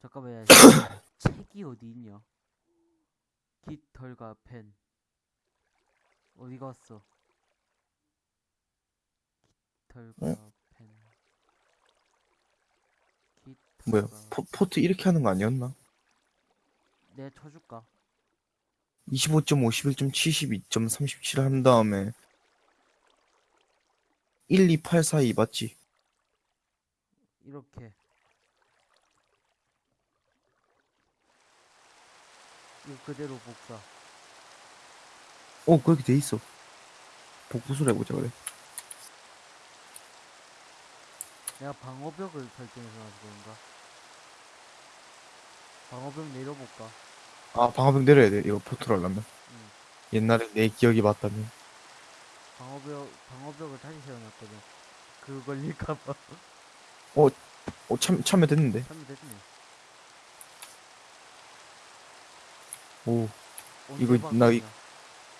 잠깐만 야 책이 어디 있냐? 깃털과 펜. 어디 갔어? 깃털과 어? 펜. 뭐야 깃털과 포, 포트 이렇게 하는 거 아니었나? 내가 쳐줄까? 25점, 51점, 72점, 37 한 다음에 1, 2, 8, 4, 2 맞지? 이렇게 이거 그대로 복사 어 그렇게 돼 있어. 복구술 해보자 그래. 내가 방어벽을 설정해서 그런가? 방어벽 내려볼까? 아 방어벽 내려야 돼. 이거 포트를 하려면. 응. 옛날에 내 기억이 맞다면. 방어벽 방어벽을 다시 세워놨거든. 그거 걸릴까봐. 어 참, 참여 됐는데. 하면 됐네 오 언제 이거 나 이-?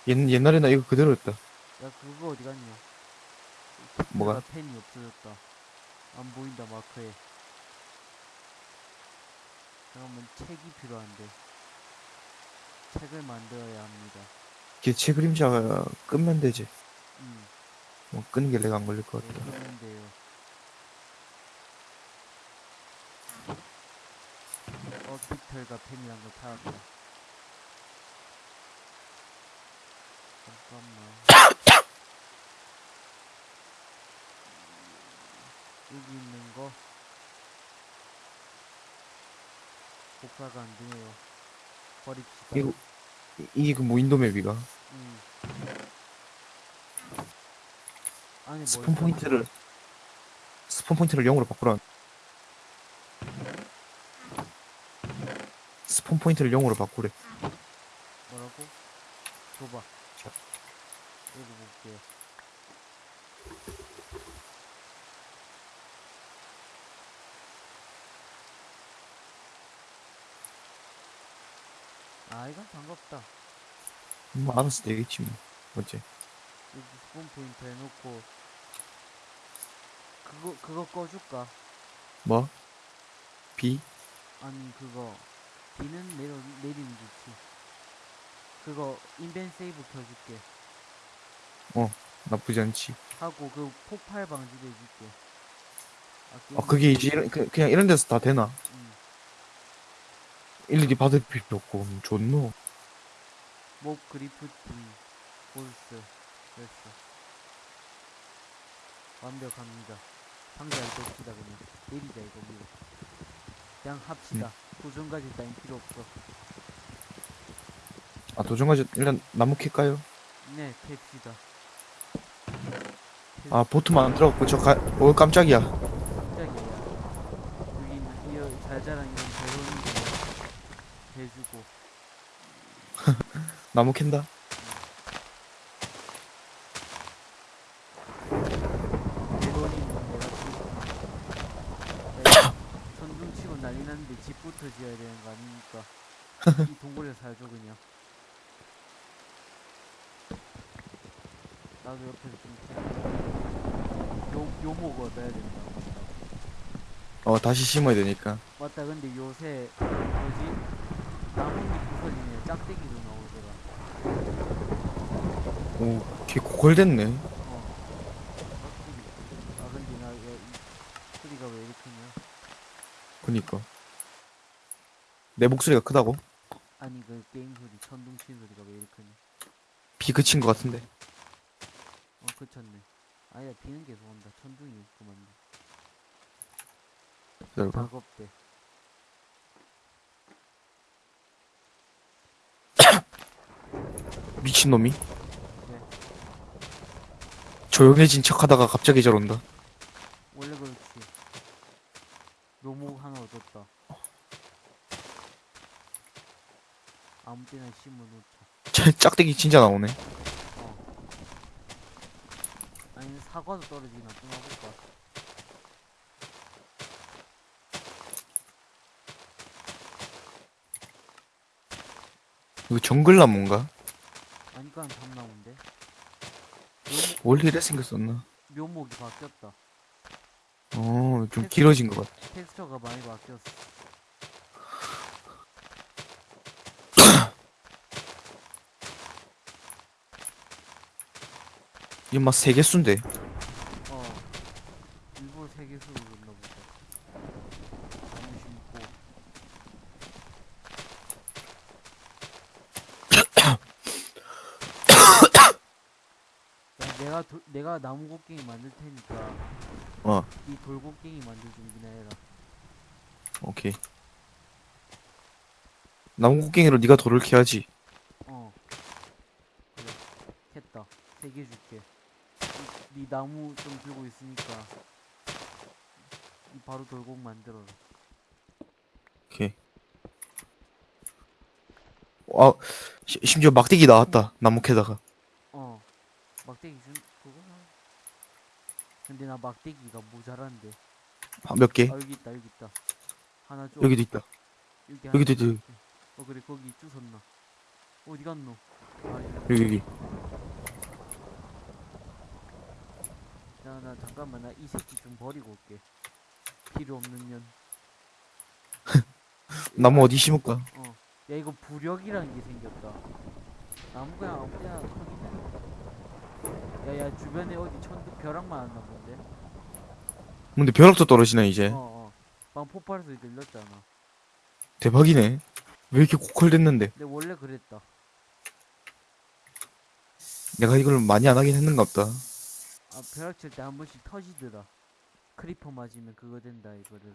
옛, 옛날에 나 이거 그대로였다. 야 그거 어디 갔냐? 뭐가? 펜이 없어졌다. 안 보인다 마크에. 잠깐만 책이 필요한데. 책을 만들어야 합니다. 기체 그림자가 끄면 되지. 음. 뭐 끄는 게 내가 안 걸릴 것 네, 같다 그러면 돼요. 어 깃털과 펜이란 거 찾았다 잠깐만 여기 있는 거 복사가 안 되네요 버립시다 이거 이- 이게 그 무인도 map이가 음. 뭐 spawn 있어? 포인트를 spawn point를 0으로 바꾸라 spawn point를 0으로 바꾸래 뭐라고? 줘봐. 자. 읽어볼게. 아, 이건 반갑다. 뭐 알아서 되겠지 뭐 어째 여기 스폰 포인트 해놓고, 그거, 그거 꺼줄까? 뭐? B? 아니, 그거, 비는 내려, 내리면 좋지. 그거, 인벤 세이브 켜줄게. 나쁘지 않지 하고, 그 폭발 방지도 해줄게. 아 그게 이제 이런, 그, 그냥 이런 데서 다 되나? 응. 일일이 받을 필요 없고 음, 좋노 목 그리프팅 볼스 됐어 완벽합니다. 상자 이거 봅시다 그냥 내리자 이거 뭐 그냥 합시다. 도전까지 따윈 필요 없어. 아 도전까지 일단 나무 캘까요? 네 캡시다. 아 보트만 안 들어갔고 저 가.. 어 깜짝이야. 깜짝이야. 여기 이어 잘 자란 이런 배우는 거 해주고 나무 캔다. 천둥 치고 난리 났는데 집부터 지어야 되는 거 아닙니까? 이 동굴에 살죠 그냥 나도 옆에서 좀 요, 요목 얻어야 된다. 어 다시 심어야 되니까. 맞다. 근데 요새 뭐지? 나뭇잎 부서지네. 짝대기도 나 오더라 오걔 고갈됐네. 아나 소리가 왜 이렇게 냐 그니까. 내 목소리가 크다고? 아니 그 게임 소리 천둥 치는 소리가 왜 이렇게 냐? 비 그친 것 같은데. 어 그쳤네. 아니야 비는 계속 온다. 천둥이 그만. 기다려봐. 작업대. 미친놈이. 네. 조용해진 척 하다가 갑자기 저런다. 원래 그렇지. 묘목 하나 얻었다. 아무 때나 심어놓자. 짜- 짝대기 진짜 나오네. 어. 아니 사과도 떨어지나 좀 해볼까 이거 정글나무인가? 아니까 참나무인데 묘목, 원래 이래 생겼었나? 묘목이 바뀌었다. 어, 좀 tex-, 길어진 것 같아. 텍스처가 많이 바뀌었어. 이막 세개수인데 곡괭이 만들 테니까 어, 이 돌곡괭이 만들 준비나 해라 오케이. 나무 곡괭이로 네가 돌을 캐야지. 어 그래 했다 세 개 줄게 이, 네 나무 좀 들고 있으니까 이 바로 돌곡 만들어라 오케이. 아, 시- 심지어 막대기 나왔다. 나무 캐다가. 어 막대기 준 그거 근데 나 막대기가 모자란데 아, 몇 개? 아 여기 있다 여기 있다 하나 줘 여기도 있다. 여기 여기도 있다. 줘. 어 그래 거기 주웠나 어디 갔노 아 여기, 여기. 야나 잠깐만 나 이 새끼 좀 버리고 올게 필요 없는 년 나무 어디 심을까? 어. 야 이거 부력이라는 게 생겼다. 나무 그냥 아무 데나 크긴 해. 야야 주변에 어디 천둥 벼락 맞았나 본데? 근데 벼락도 떨어지네, 이제. 어 어. 방 폭발 소리 들렸잖아. 대박이네. 왜 이렇게 고퀄됐는데? 근데 원래 그랬다. 내가 이걸 많이 안 하긴 했는가 보다. 아 벼락 칠 때 한 번씩 터지더라. creeper 맞으면 그거 된다 이거를.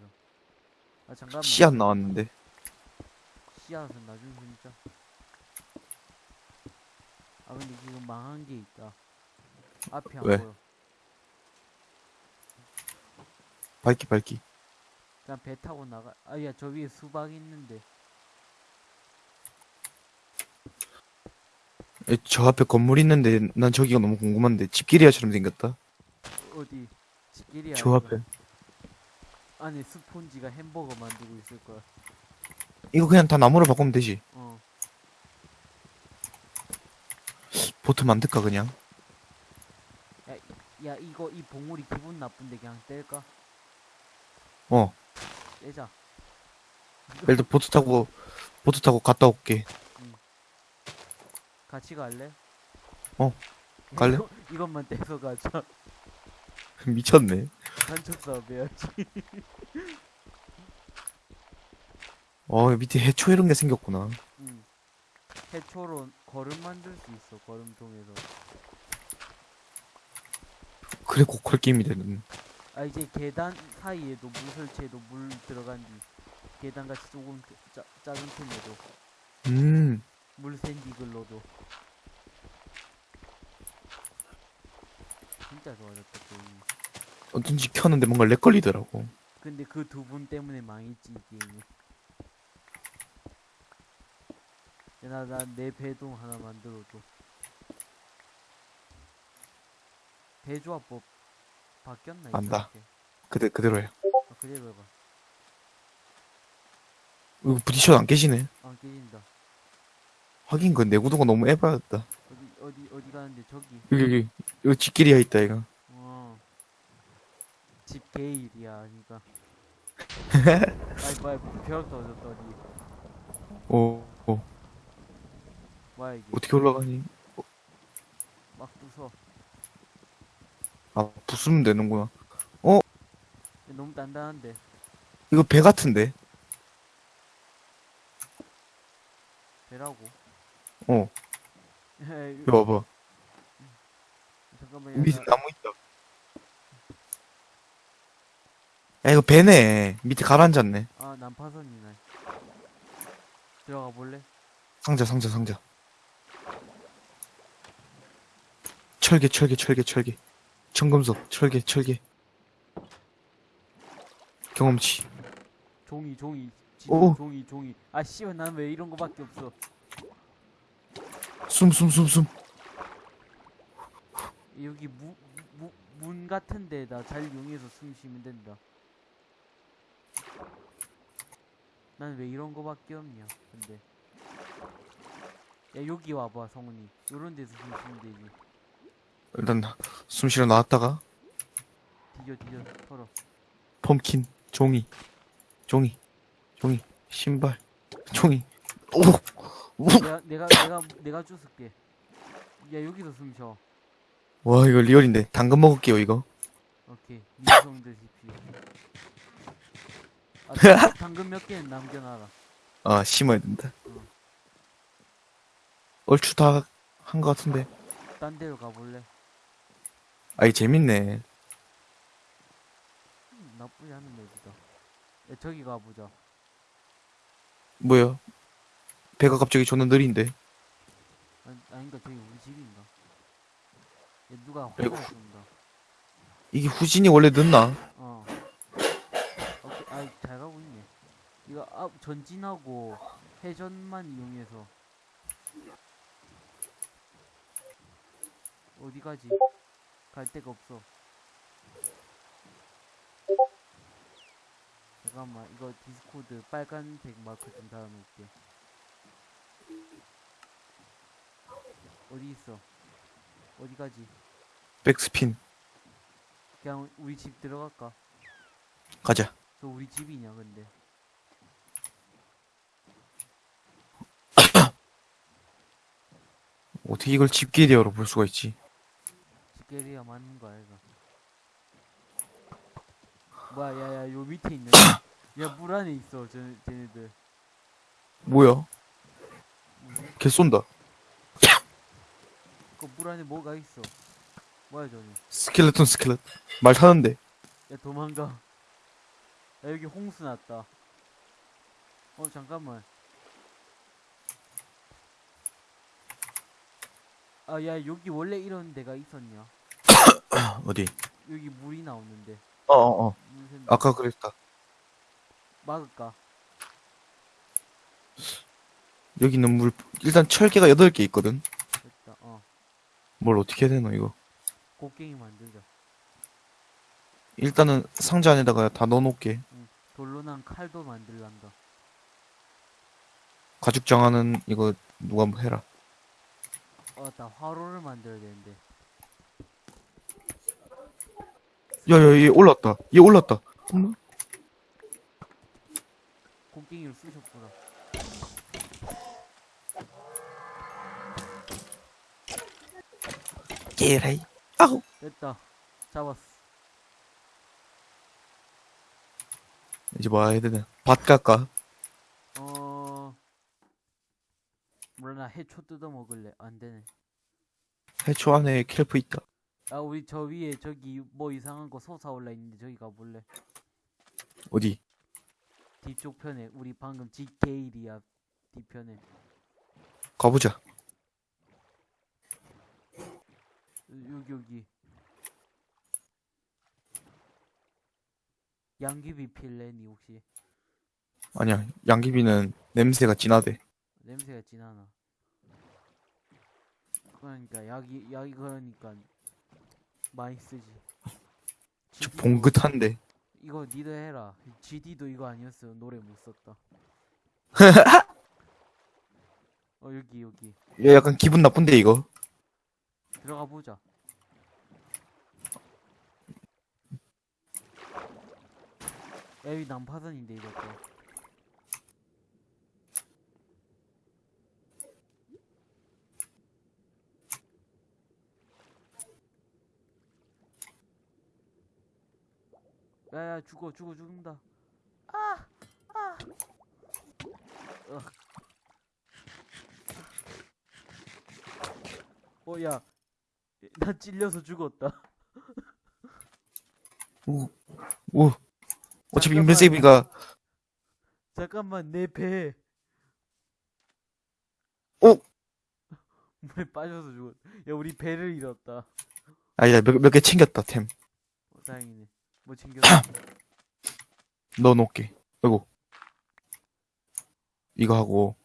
아 잠깐만. 씨앗 나왔는데. 씨앗은 나중에 진짜. 아 근데 지금 망한 게 있다. 앞이 안 왜? 보여. 밝기, 밝기. 그냥 배 타고 나가. 아야 저 위에 수박 있는데. 에, 저 앞에 건물 있는데 난 저기가 너무 궁금한데 집기리아처럼 생겼다. 어디? 집길이야. 저 이거. 앞에. 안에 스폰지가 햄버거 만들고 있을 거야. 이거 그냥 다 나무로 바꾸면 되지. 어. 보트 만들까 그냥? 야 이거 이 봉우리 기분 나쁜데 그냥 뗄까? 어. 떼자. 일단 보트 타고 보트 타고 갔다 올게. 같이 갈래? 어, 갈래? 이것만 떼서 가자. 미쳤네. 간척 사업 해야지. 어 밑에 해초 이런 게 생겼구나. 응. 해초로 걸음 만들 수 있어. 걸음통에서. 그래 고퀄 게임이 되는. 아 이제 계단 사이에도 물 설치해도 물 들어간 뒤 계단 같이 조금 짜, 작은 틈에도 음. 물 샌디글로도 진짜 좋아졌다 게임이 어쩐지 켰는데 뭔가 렉 걸리더라고. 근데 그 두 분 때문에 망했지 이 게임이 나나 내 배도 하나 만들어줘 배조합법 바뀌었나 안다. 이렇게? 그대 그대로야. 아, 그대로 해봐 이거 부딪혀도 안 깨지네. 안 깨진다 하긴 그 내 구도가 너무 에바였다. 어디 어디 어디 가는데 저기 여기 여기 여기 집기리아 있다 이거. 어. 집 개일이야, 그니까. 아이, 뭐야, 벼락 떨어졌다, 어디. 오, 오 뭐야, 이게. 어떻게 올라가니? 막 부숴. 아 부수면 되는구나. 너무 단단한데. 이거 배 같은데. 배라고. 어. 이거 봐봐. 잠깐만, 야, 밑에 나, 나무 있다. 야 이거 배네. 밑에 가라앉았네. 아, 난파선이네. 들어가 볼래? 상자 상자 상자. 철개 철개 철개 철개. 청금석 철개 철개. 경험치. 종이, 종이. 오. 종이, 종이. 아, 씨발, 난 왜 이런 거밖에 없어. 숨 숨 숨 숨. 여기 무, 무, 문 같은 데다 잘 이용해서 숨 쉬면 된다. 난 왜 이런 거밖에 없냐, 근데. 야, 여기 와봐, 성훈이. 요런 데서 숨 쉬면 되지. 일단 숨 쉬러 나왔다가 뒤져, 뒤져, 털어. 펌킨 종이 종이 종이 신발 종이 오. 오. 내가, 내가, 내가, 내가 주술게. 야, 여기서 숨 쉬어. 와, 이거 리얼인데. 당근 먹을게요, 이거. 오케이. 미성 드십시오. 아, 당- 당근 몇 개는 남겨놔라. 아, 심어야 된다. 응. 얼추 다 한 것 같은데. 딴 데로 가볼래? 아이, 재밌네. 음, 나쁘지 않은 맵이다. 야, 저기 가보자. 뭐야? 배가 갑자기 존나 느린데. 아니, 아닌가 저기 우리 집인가? 야, 누가 아이고. 화살 쏜다. 이게 후진이 원래 늦나? 어. 오케이, 아이, 잘 가고 있네. 이거 앞 전진하고 회전만 이용해서 어디 가지? 갈 데가 없어. 잠깐만, 이거 디스코드 빨간색 마크 좀 달아놓을게. 어디 있어? 어디 가지? 백스핀. 그냥 우리 집 들어갈까? 가자. 저 우리 집이냐 근데 어떻게 이걸 집게리어로 볼 수가 있지? 집게리가 맞는 거 아이가 뭐야 야야 요 밑에 있네 야물 안에 있어 저 쟤네들. 뭐야? 개 쏜다. 그물 안에 뭐가 있어? 뭐야 저기? 스켈레톤 스켈레. 말 타는데. 야 도망가. 야 여기 홍수 났다. 어 잠깐만. 아 야 여기 원래 이런 데가 있었냐 어디? 여기 물이 나오는데 어어 어. 물 샌다. 아까 그랬다. 막을까 여기 있는 물, 일단 철개가 8개 있거든. 됐다 어 뭘 어떻게 해야 되노, 이거? 곡괭이 만들자 일단은 상자 안에다가 다 넣어놓을게. 돌로 난 칼도 만들란다 가죽 장화는 이거 누가 뭐 해라. 어, 나 화로를 만들어야 되는데. 야, 야, 얘 올랐다. 얘 올랐다. 엄마? 곡괭이를 쑤셨구나. 얘라이. 아우. 됐다. 잡았어. 이제 뭐 해야 되나? 밭 갈까? 어. 몰라, 나 해초 뜯어 먹을래. 안 되네. 해초 안에 켈프 있다. 아, 우리 저 위에 저기 뭐 이상한 거 솟아올라 있는데 저기 가볼래. 어디? 뒤쪽 편에. 우리 방금 지게일이야. 뒤편에. 가보자. 여기, 여기. 양귀비 필래, 니 혹시? 아니야. 양귀비는 냄새가 진하대. 냄새가 진하나. 그러니까 약이 약이 그러니까 많이 쓰지. 저 GD 도 봉긋한데. 이거 니도 해라. GD도 이거 아니었으면 노래 못 썼다. 어 여기 여기 얘 약간 기분 나쁜데, 이거? 들어가 보자. 야, 여기 난파선인데 이것도. 야야 죽어 죽어 죽는다. 아! 아! 어, 야. 나 찔려서 죽었다. 오. 오. 어차피 잠깐만. 인벤세이비가, 잠깐만, 내 배. 어? 물에 빠져서 죽었. 야, 우리 배를 잃었다. 아니다, 몇, 몇 개 챙겼다, 템. 어, 다행이네. 뭐 챙겼어? 넣어놓을게. 아이고. 이거 하고,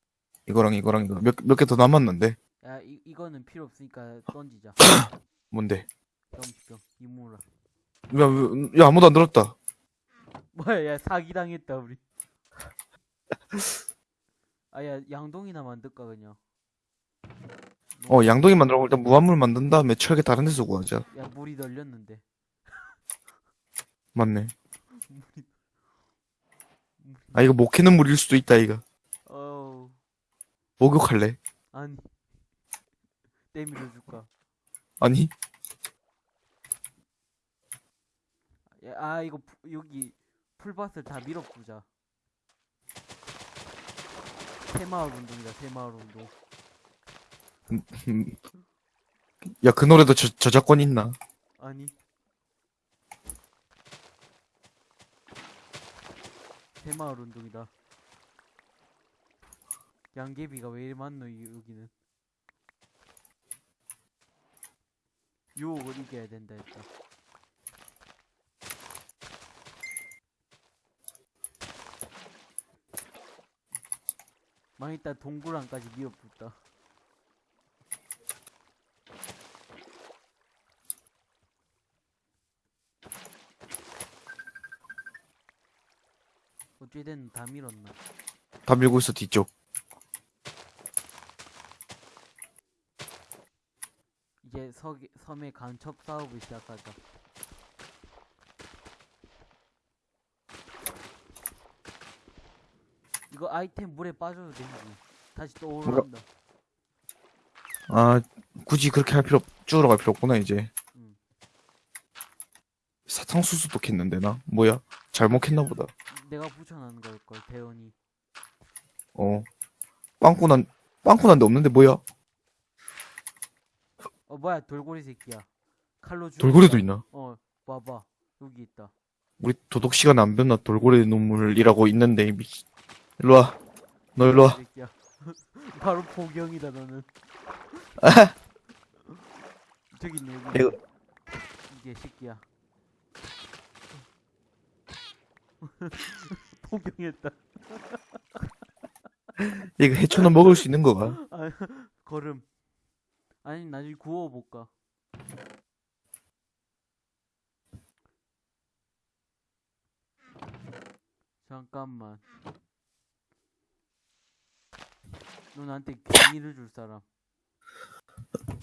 이거랑 이거랑 이거. 몇, 몇 개 더 남았는데? 야, 이, 이거는 필요 없으니까 던지자. 뭔데? 병병 이모라. 야, 왜- 야, 아무도 안 들었다. 뭐야, 야, 사기당했다, 우리. 아, 야, 양동이나 만들까, 그냥. 어, 양동이 만들고 일단 무한물 만든 다음에 철개 다른 데서 구하자. 야, 물이 널렸는데. 맞네. 아 이거 목해는 물일 수도 있다 이거. 어. 목욕할래? 아니. 때 밀어줄까? 아니. 아 이거 여기 풀밭을 다 밀어보자. 새마을 운동이다 새마을 운동. 음, 음. 야그 노래도 저, 저작권 있나? 아니. 새마을 운동이다. 양개비가 왜 이리 많노 이- 여기는? 유혹을 이겨야 된다 했다 망했다 동굴안까지 밀어붙다 어찌됐든 다 밀었나 다 밀고 있어, 뒤쪽. 이제 서, 섬의 간첩 사업을 시작하자 이거 아이템 물에 빠져도 되지 다시 또 오른다 아, 굳이 그렇게 할 필요, 쭈으러 갈 필요 없구나, 이제. 음. 사탕수수도 캤는데, 나? 뭐야? 잘못 캤나 보다. 내가 붙여놓은 걸걸 대원이 어. 빵꾸 난, 빵꾸 난데 없는데, 뭐야? 어 뭐야 돌고래 새끼야 칼로 죽 돌고래도 있나? 어 봐봐 여기 있다 우리 도덕 시간 안 변나 돌고래 눈물이라고 있는데, 이미. 일로 와. 너 일로 와. 새끼야 바로 포경이다 너는 저기 있네 여기 이게 새끼야 포경했다. 이거 해초는 먹을 수 있는 거가? 아, 걸음. 아니 나중에 구워볼까? 잠깐만. 너 나한테 괜히를 줄 사람.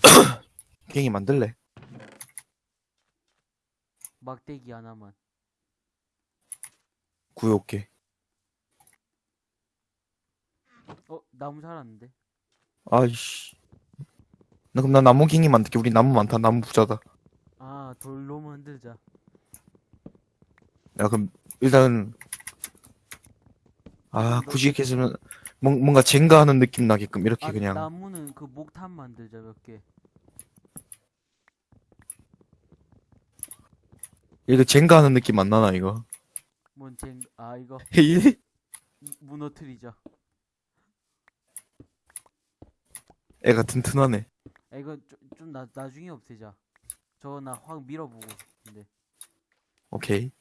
갱이 만들래? 막대기 하나만 구해올게. 어 나무 자랐는데 아이씨. 나 그럼 나 나무 갱이 만들게. 우리 나무 많다. 나무 부자다. 아 돌로 만들자 야, 그럼, 일단, 아, 굳이 이렇게 했으면, 뭔- 뭔가 젠가 하는 느낌 나게끔, 이렇게 아 그냥. 나무는 그 목탄 만들자 몇 개 이거 젠가 하는 느낌 안 나나, 이거? 뭔쟁 아 이거 헤이. 무너뜨리자 애가 튼튼하네. 아 이거 좀, 좀 나, 나중에 없애자 저거 나 확 밀어보고 싶은데 오케이.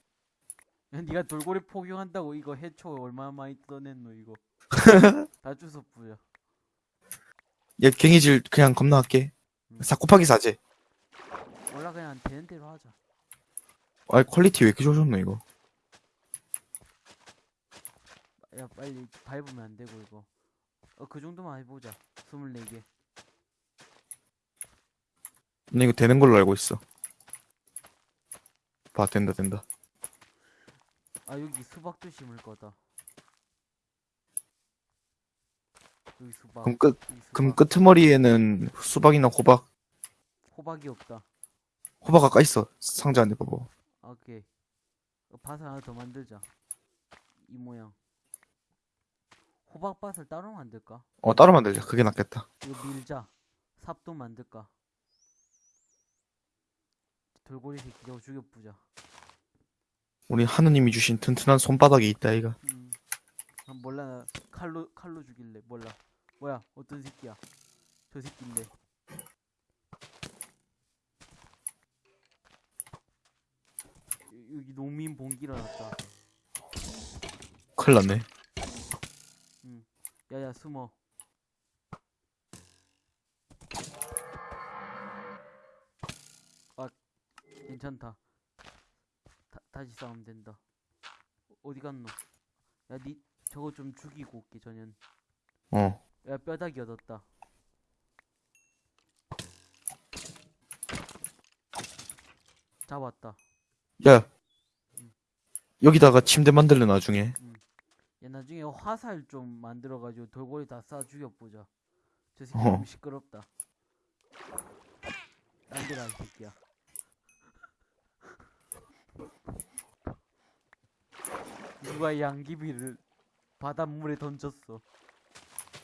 야, 니가 돌고래 포경한다고 이거 해초 얼마나 많이 떠냈노 이거 다 주워 뿌려 얘 괭이질 그냥 겁나 할게. 음. 사코파기 사제. 몰라 그냥 되는 대로 하자 아, quality 왜 이렇게 좋아졌노, 이거? 야 빨리 밟으면 안 되고 이거 어 그 정도만 해보자 24개 나 이거 되는 걸로 알고 있어. 봐, 된다, 된다. 아 여기 수박도 심을 거다 여기 수박 그럼 끝, 여기 그럼 수박. 끄트머리에는 수박이나 호박, 호박이 없다 호박 아까 있어. 상자 안에 봐봐. 아, 오케이 어, 밭을 하나 더 만들자 이 모양 호박밭을 따로 만들까? 어, 따로 만들자. 그게 낫겠다. 이거 밀자 삽도 만들까? 돌고래 새끼 저거 죽여보자 우리 하느님이 주신 튼튼한 손바닥이 있다, 이가. 음. 아, 몰라 나 칼로 칼로 죽일래 몰라 뭐야 어떤 새끼야 저 새끼인데 여- 여기 농민 봉기 일어났다 큰일 났네. 야야 숨어. 아 괜찮다. 다, 다시 싸우면 된다. 어, 어디 갔노? 야니 저거 좀 죽이고 올게 전현 어. 야 뼈다귀 얻었다. 잡았다. 야. 여기다가 침대 만들래, 나중에. 야 나중에 화살 좀 만들어가지고 돌고래 다쏴 죽여보자 저 새끼 어. 너무 시끄럽다 딴 데가 이 새끼야 누가 양귀비를 바닷물에 던졌어.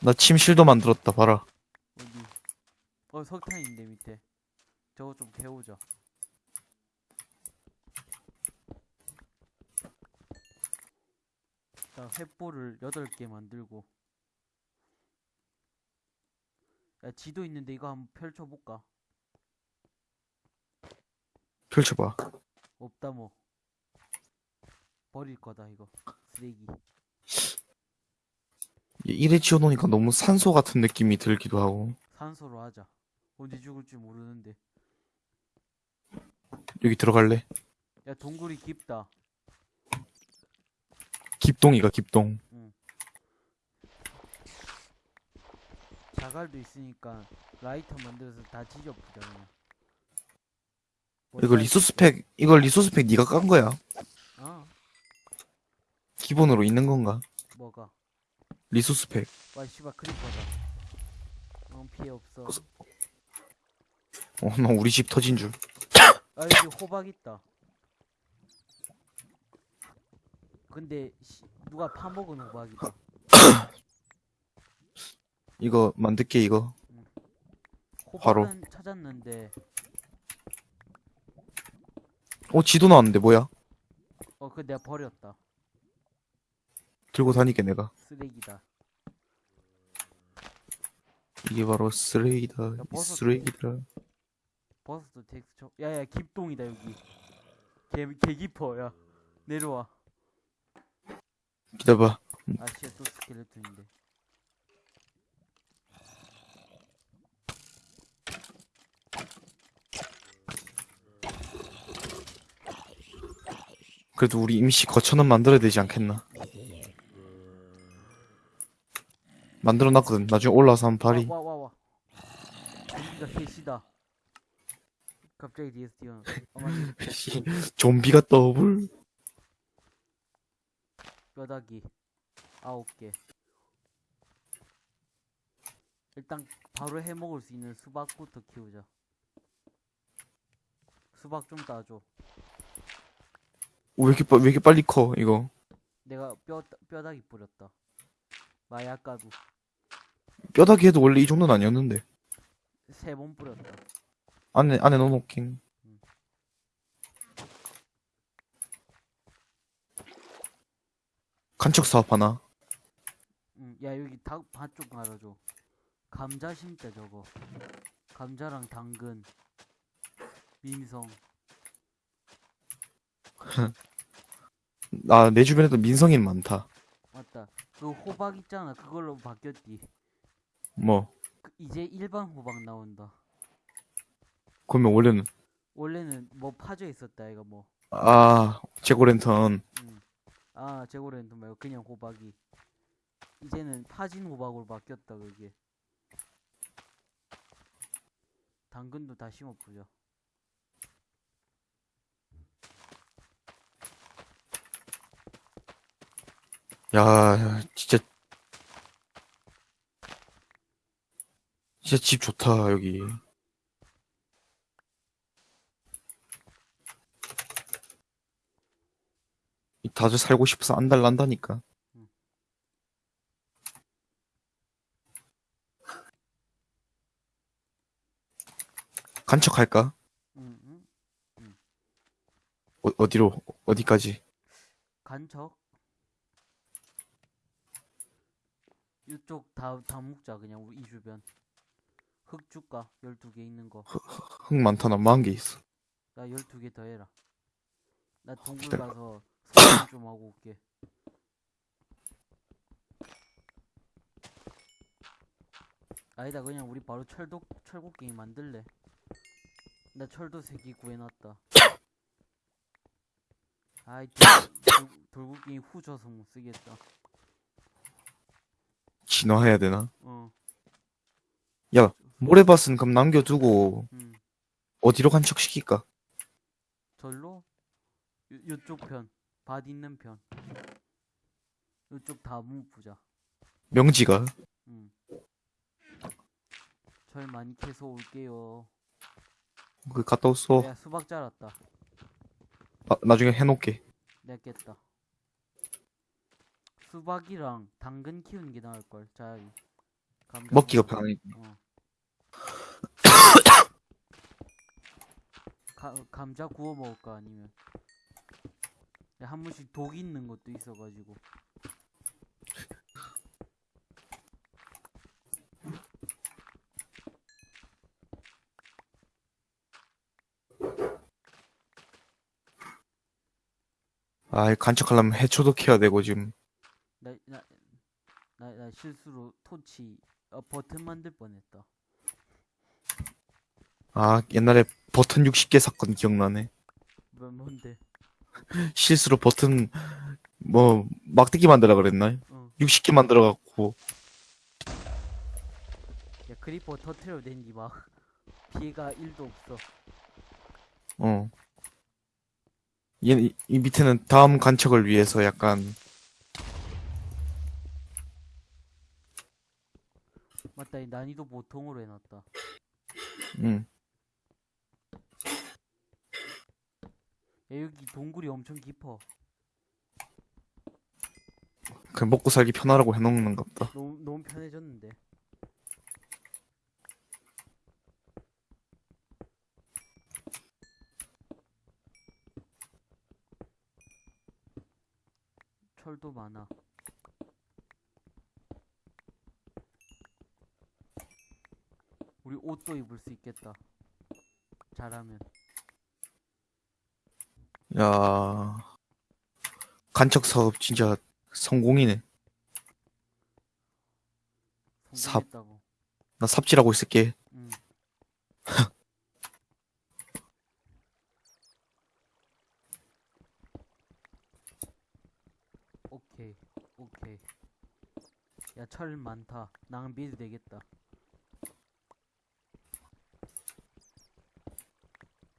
나 침실도 만들었다, 봐라. 어디? 어 석탄인데 밑에. 저거 좀 캐오자. 자 횃불을 8개 만들고. 야 지도 있는데 이거 한번 펼쳐볼까? 펼쳐봐. 없다 뭐. 버릴 거다 이거. 쓰레기. 이래 지어놓으니까 너무 산소 같은 느낌이 들기도 하고. 산소로 하자. 언제 죽을지 모르는데. 여기 들어갈래? 야 동굴이 깊다. 깊동이가 깊동. 자갈도 있으니까 라이터 만들어서 다 지져보자 이거 쌀- 리소스팩, 이걸 리소스팩 네가 깐 거야? 어 기본으로 있는 건가? 뭐가? 리소스팩. 와 씨발 크리퍼다. 어 피해 없어. 어, 나 우리 집 터진 줄. 아 여기 호박 있다. 근데 씨, 누가 파먹은 호박이다. 이거 만들게, 이거. 바로. 호박은 찾았는데 어, 지도 나왔는데, 뭐야? 어그 내가 버렸다. 들고 다니게, 내가. 쓰레기다. 이게 바로 쓰레기다. 이 버섯. 쓰레기다. 버섯도 텍스처. 야야 깊동이다 여기. 개, 개 깊어 야. 내려와. 기다봐. 아 씨야 또 스켈레톤인데. 그래도 우리 임시 거처는 만들어야 되지 않겠나? 만들어 놨거든. 나중에 올라와서 한번 발이. 와 와 와. 여기가 셋이다. 갑자기 뒤에서 뛰어. 어 맞지. 씨, 좀비가 더블. 뼈다귀 아홉 개. 일단 바로 해 먹을 수 있는 수박부터 키우자. 수박 좀 따줘. 왜 이렇게, 빠- 왜 이렇게 빨리 커, 이거. 내가 뼈 뼈다귀 뿌렸다. 마약 가루 뼈다귀 해도 원래 이 정도는 아니었는데. 세 번 뿌렸다. 안에, 안에 넣어놓긴. 간척 사업 하나. 응, 야 여기 닭밭좀 갈아줘. 감자 심자 저거. 감자랑 당근, 민성. 아, 내 주변에도 민성인 많다. 맞다. 그 호박 있잖아. 그걸로 바뀌었디. 뭐, 그 이제 일반 호박 나온다. 그러면 원래는, 원래는 뭐 파져 있었다 이거 뭐. 아, 제고랜턴. 음. 아 제고렌토 말고 그냥 호박이. 이제는 파진 호박으로 바뀌었다 그게. 당근도 다 심어보자. 야, 진짜. 진짜 집 좋다, 여기. 다들 살고 싶어서 안달난다니까. 간척할까? 어, 어디로, 어디까지? 간척. 이쪽 다, 다 묶자 그냥 우리 이 주변. 흙 줄까? 12개 있는 거. 흙 많다, 나 많은 게 있어. 나 12개 더 해라. 나 동굴 기다려. 가서 좀 하고 올게. 아니다 그냥 우리 바로 철도 철곡갱이 만들래. 나 철도 세개 구해놨다. 아이 돌, 돌곡갱이 후져서 못 쓰겠다. 진화해야 되나? 어, 모래밭은 그럼 남겨두고, 음, 어디로 간척 시킬까? 절로 요, 요쪽 편, 밭 있는 편. 요쪽 다 묵부자. 명지가. 음. 절 많이 캐서 올게요. 그, 갔다 왔어. 야 수박 자랐다. 아, 나중에 해놓게. 깼다. 수박이랑 당근 키우는 게 나을 걸. 차라리. 먹기가. 편하니. 어. 가, 감자 구워 먹을까 아니면 야, 한 번씩 독 있는 것도 있어가지고 아, 간척하려면 해초도 캐야 되고, 지금. 나 나 나 나 실수로 토치 어, 버튼 만들 뻔했다. 아, 옛날에 버튼 60개 샀건 기억나네. 실수로 버튼, 뭐, 막대기 만들라 그랬나? 어. 60개 만들어 갖고, 야 creeper 터트려 댄지 막 피해가 1도 없어. 어. 얘, 이, 이 밑에는 다음 간척을 위해서 약간, 맞다 이 난이도 보통으로 해놨다. 음. 여기 동굴이 엄청 깊어. 그 먹고 살기 편하라고 해놓는 것 같다. 너무 너무 편해졌는데. 철도 많아. 우리 옷도 입을 수 있겠다. 잘하면. 야 간척 사업 진짜 성공이네. 삽. 성공했다고. 나 삽질하고 있을게. 응. 오케이, 오케이. 야, 철 많다. 낭비해도 되겠다.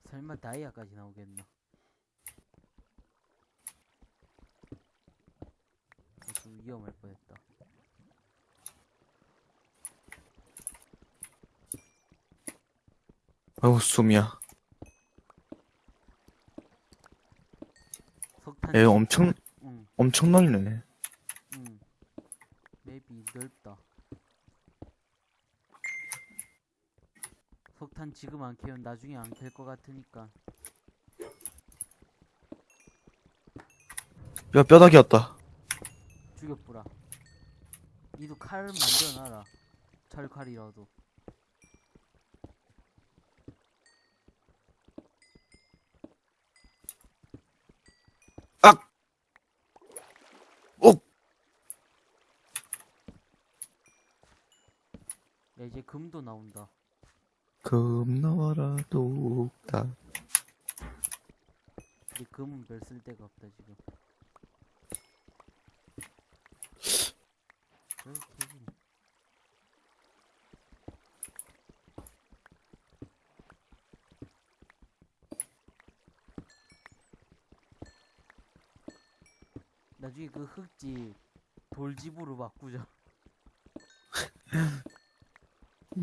설마 다이아까지 나오겠나? 어, 좀 위험할 뻔했다. 아우 숨이야. 석탄. 얘 엄청 응. 엄청 넓네. 응. 맵이 넓다. 석탄 지금 안 캐면 나중에 안캘것 같으니까. 야 뼈다귀였다. 죽여뿌라. 니도 칼을 만들어놔라. 철칼이라도. 오! 야 이제 금도 나온다. 금 나와라 독다. 근데 금은 별 쓸 데가 없다 지금. 왜 캐지? 나중에 그 흙집 돌집으로 바꾸자.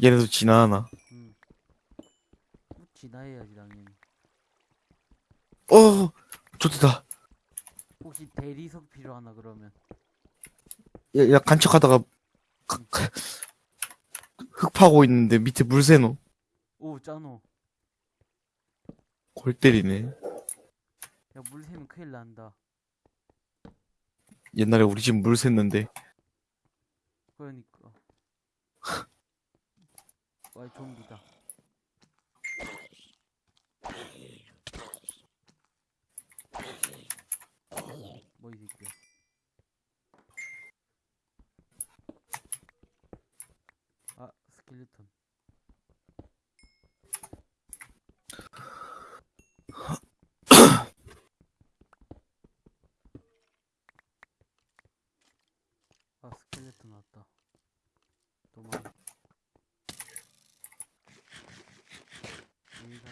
얘네도 지나나. 응. 뭐 진화해야지 당연히. 어, 좋다. 혹시 대리석 필요하나 그러면? 야, 야 간척하다가 흙 파고 있는데 밑에 물 새노. 오 짜노. 골 때리네. 야 물 새면 큰일 난다. 옛날에 우리 집 물 샜는데 그러니까. 와 좀비다. 뭐이 새끼야. 아 스켈레톤. 아 스켈레톤 왔다. 도망. 여기 가.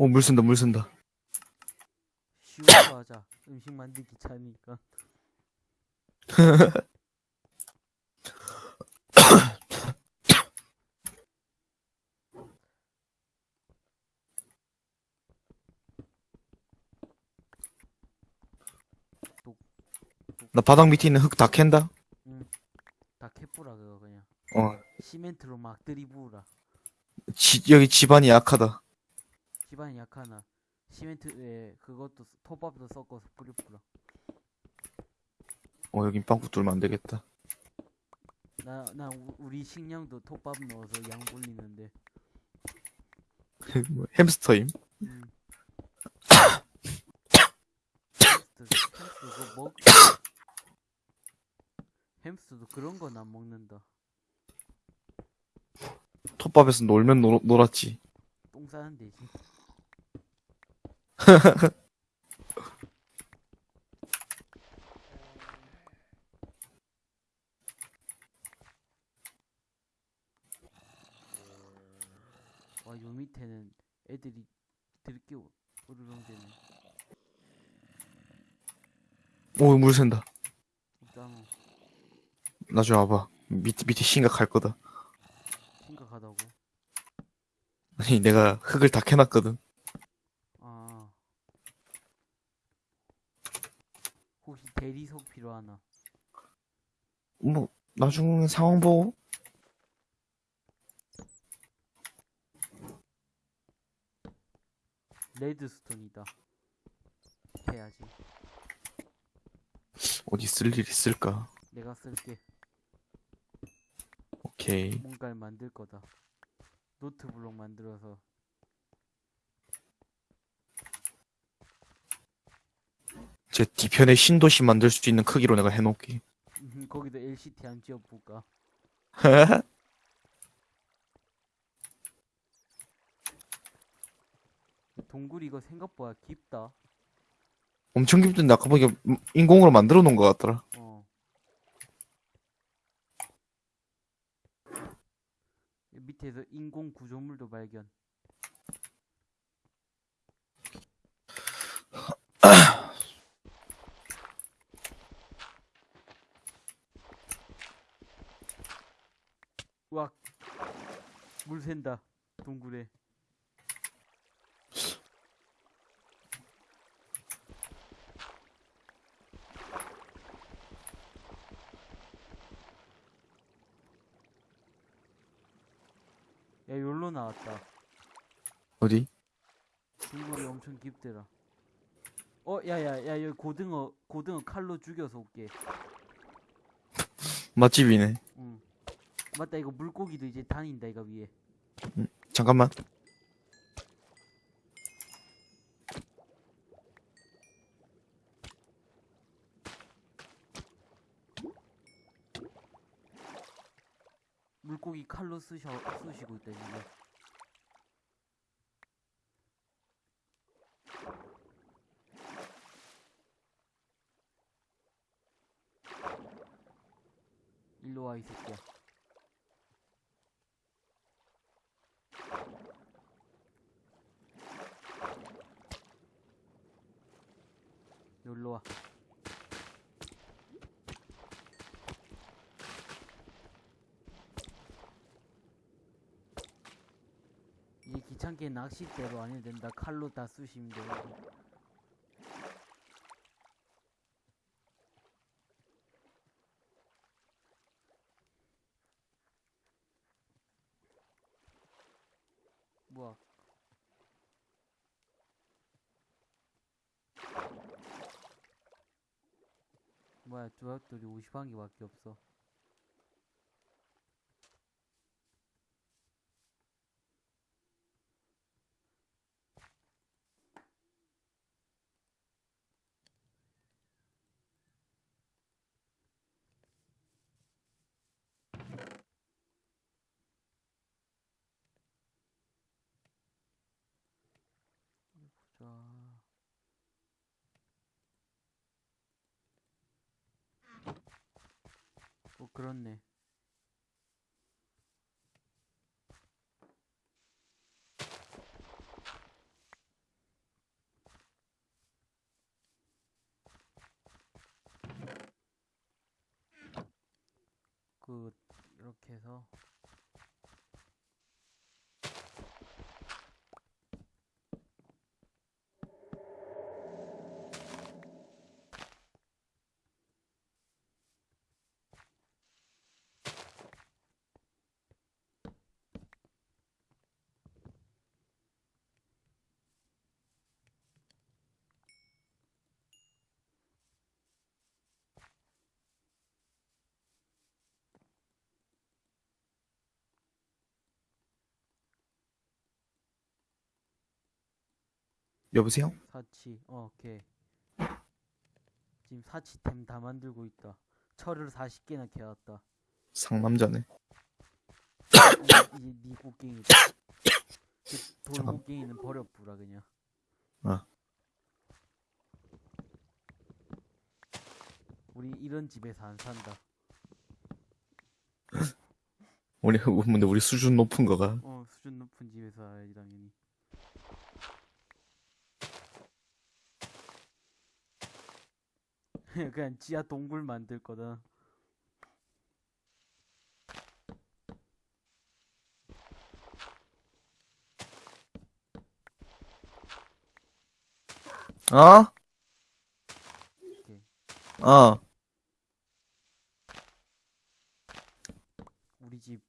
어물 쓴다 물 쓴다. 쉬운 거 하자. 응, 음식 만들기 귀찮으니까. 나 바닥 밑에 있는 흙 다 캔다? 다 캐뿌라 그거 그냥. 어, 시멘트로 막 들이부으라. 지, 여기 집안이 약하다. 약하나. 시멘트에 그것도 쓰- 톱밥도 섞어서 뿌려뿌라. 어, 여긴 빵꾸 뚫으면 안 되겠다. 나, 나 우- 우리 식량도 톱밥 넣어서 양 불리는데. 뭐, 햄스터임? 음. 햄스터, 햄스터 그거 먹. 햄스터도 그런 건 안 먹는다. 톱밥에서 놀면 놀, 놀았지. 똥 싸는 데지. 와, 요 밑에는 애들이 들게 으르렁대네. 오, 물 샌다. 없잖아. 나중에 와봐. 밑에, 밑에 심각할 거다. 심각하다고. 아니, 내가 흙을 다 캐놨거든. 아. 혹시 대리석 필요하나? 뭐, 나중 상황 보고. 레드스톤이다. 해야지. 어디 쓸 일 있을까? 내가 쓸게. 오케이. 뭔가를 만들 거다. 노트블록 만들어서 제 뒤편에 신도시 만들 수 있는 크기로 내가. 음, 거기도 LCT 안 지어볼까? 동굴 이거 생각보다 깊다. 엄청 깊던데 아까 보니까 인공으로 만들어 놓은 것 같더라. 어. 이 밑에서 인공 구조물도 발견. 와, 물 샌다. 동굴에. 야, 여기로 나왔다. 어디? 동굴이 엄청 깊더라. 어, 야, 야, 야, 여기 고등어, 고등어 칼로 죽여서 올게. 맛집이네. 응. 맞다, 이거 물고기도 이제 다닌다, 이거 위에. 잠깐만. 물고기 칼로 쓰셔, 쑤시고 있다, 지금. 일로 와, 이 새끼야. 여기로 와. 이제 귀찮게 낚싯대로 안 해도 된다. 칼로 다 쑤시면 돼. 뭐야? 뭐야, 조약돌이 50한 개밖에 없어. 그렇네. 끝. 이렇게 해서 여보세요? 사치 어 오케이 지금 사치템 다 만들고 있다 철을 40개나 캐왔다 상남자네. 이제 니 곡괭이다 그 잠깐. 돌곡괭이는 버려뿌라 그냥 아. 우리 이런 집에서 안 산다 우리, 근데 우리 수준 높은 거가. 어 수준 높은 집에서 살아야지 당연히 그냥 지하 동굴 만들 거다 어? 오케이. 어. 우리 집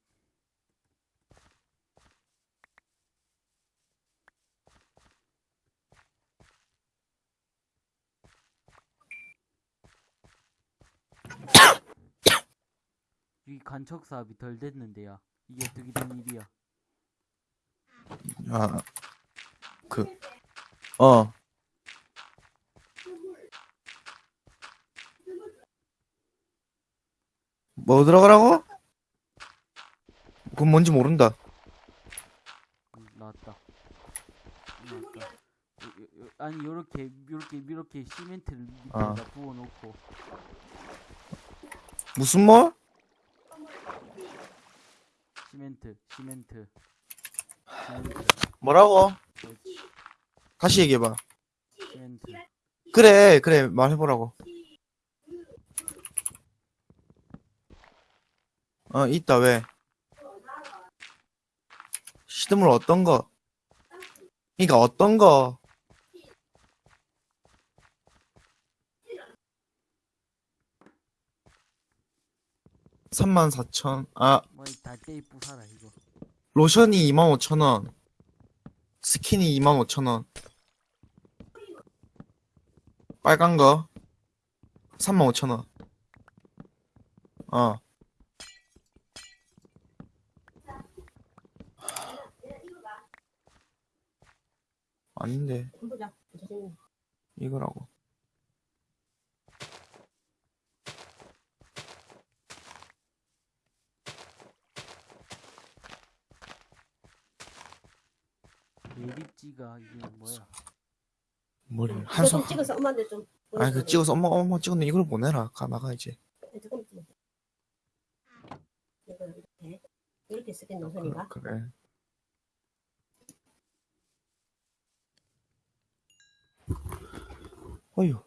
이 간척 사업이 덜 됐는데야 이게 어떻게 된 일이야 아. 그, 어. 뭐 들어가라고? 그건 뭔지 모른다. 음, 나왔다 나왔다 요- 요- 요- 아니 요렇게 요렇게 이렇게 시멘트를 밑에다 아. 부어놓고 무슨 뭐? 시멘트 시멘트 시멘트 뭐라고? 그렇지 다시 얘기해봐. 시멘트 그래, 그래, 말해보라고. 어, 있다, 왜? 시드물 어떤 거? 그니까 어떤 거? 삼만 사천 아, 뭐이 달대이 부사라 이거 로션이 25,000원. 스킨이 25,000원. 빨간 거 35,000원. 어. 아닌데. 이거라고. 매립지가 이게 뭐야? 뭘 한손 조금 찍어서 엄마한테 좀. 아니 그 찍어서 엄마 엄마 찍었네 이걸 보내라 가 나가 이제. 조금. 이거 이렇게. 이렇게 쓰게 그, 노선인가? 그래. 어휴.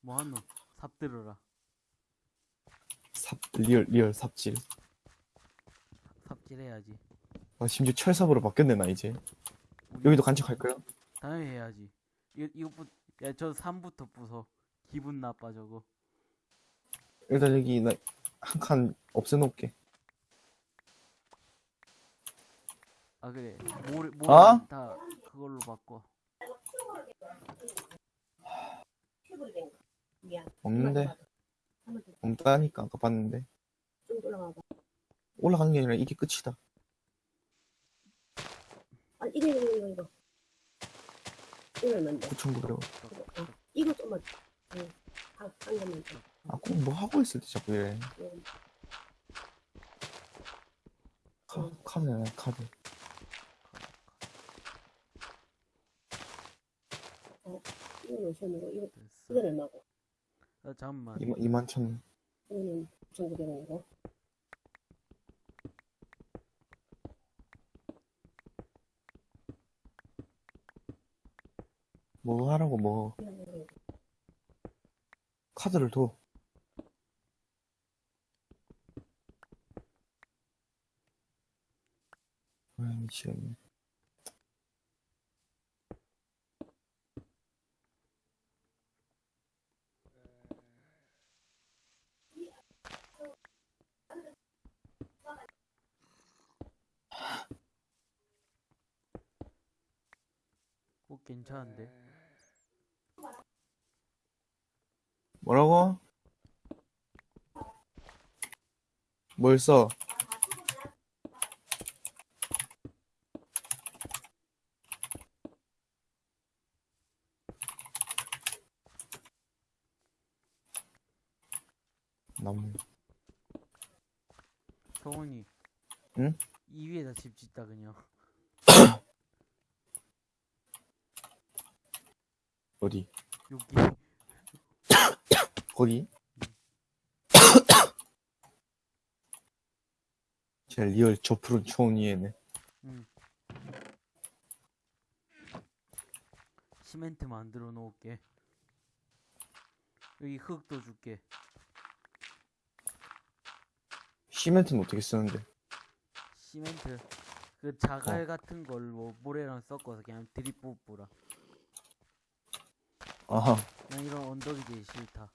뭐하노? 삽 들어라 삽 real real 삽질 삽질해야지 아 심지어 철삽으로 바뀌었네 나 이제 여기도 간척할까요? 당연히 해야지 이거 이것부터 야저 3부터 부숴 기분 나빠 저거 일단 여기 나 한 칸 없애놓을게 아 그래 모래 모래 어? 다 그걸로 바꿔 해버리는 거. 미안. 없는데. 없다니까 아까 봤는데 좀 올라가봐. 올라가는 게 아니라 이게 끝이다 아 이거 이거 이거 이거. 이거는 돼. 9,900원 이거, 어. 이거 좀만. 응. 한, 한 개만 더. 아꼭 뭐 하고 있을 때 자꾸 이래 응. 카, 카드네 카드 이거 노선이고 이거 됐어 이거는 얼마고? 아 잠깐만 2만, 2만 천 이거는 9,900원이고. 뭐 하라고 뭐 카드를 둬. 아, 미치겠네. 어, 괜찮은데? 뭐라고? 뭘 써? 나무. 성훈이. 응? 이 위에다 집 짓다, 그냥. 어디? 여기. 거기? 제 real 저 푸른 초원 위에네. 응. 시멘트 만들어 놓을게. 여기 흙도 줄게. 시멘트는 어떻게 쓰는데? 시멘트. 그 자갈 같은 걸로 모래랑 섞어서 그냥 드립 뽑으라. 아하. 난 이런 언덕이 제일 싫다.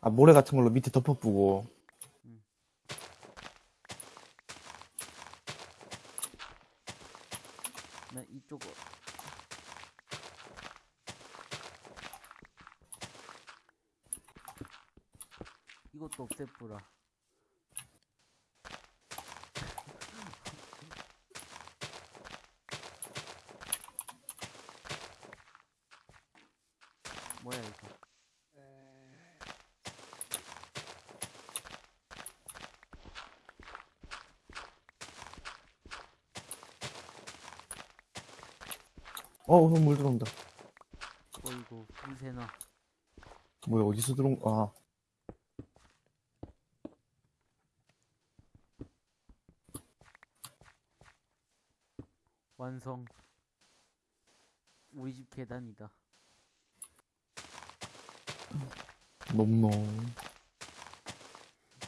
아, 모래 같은 걸로 밑에 덮어부고. 난 이쪽 어- 이것도 없애뿌라. 뭐야 이거? 어, 물 들어온다. 어이구 불새나. 뭐야, 어디서 들어온, 아. 완성. 우리 집 계단이다. 넘노.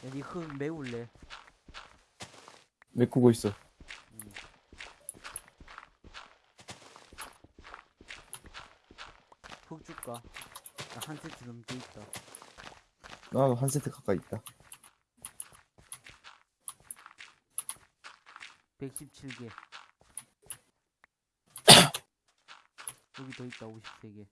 여기 흙 메울래? 메꾸고 있어. 응. 흙 줄까? 나한 세트 넘게 있다. 나도 한 세트 가까이 있다. 117개. 여기 더 있다, 53개.